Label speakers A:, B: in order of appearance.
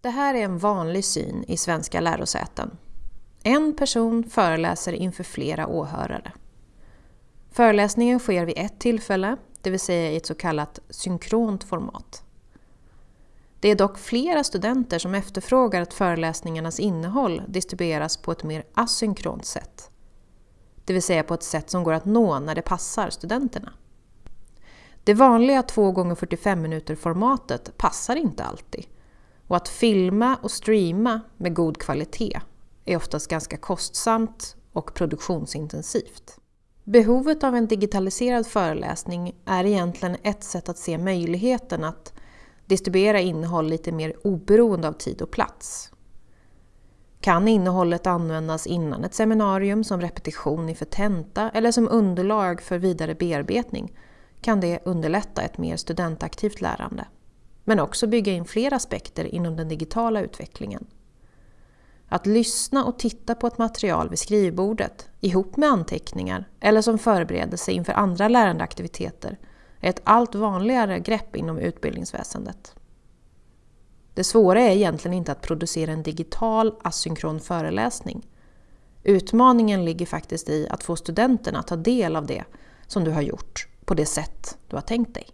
A: Det här är en vanlig syn i svenska lärosäten. En person föreläser inför flera åhörare. Föreläsningen sker vid ett tillfälle, det vill säga i ett så kallat synkront format. Det är dock flera studenter som efterfrågar att föreläsningarnas innehåll distribueras på ett mer asynkront sätt. Det vill säga på ett sätt som går att nå när det passar studenterna. Det vanliga 2 x 45 minuter formatet passar inte alltid och att filma och streama med god kvalitet är oftast ganska kostsamt och produktionsintensivt. Behovet av en digitaliserad föreläsning är egentligen ett sätt att se möjligheten att distribuera innehåll lite mer oberoende av tid och plats. Kan innehållet användas innan ett seminarium som repetition inför tenta eller som underlag för vidare bearbetning kan det underlätta ett mer studentaktivt lärande. Men också bygga in fler aspekter inom den digitala utvecklingen. Att lyssna och titta på ett material vid skrivbordet ihop med anteckningar eller som förberedelse inför andra lärandeaktiviteter är ett allt vanligare grepp inom utbildningsväsendet. Det svåra är egentligen inte att producera en digital asynkron föreläsning. Utmaningen ligger faktiskt i att få studenterna att ta del av det som du har gjort på det sätt du har tänkt dig.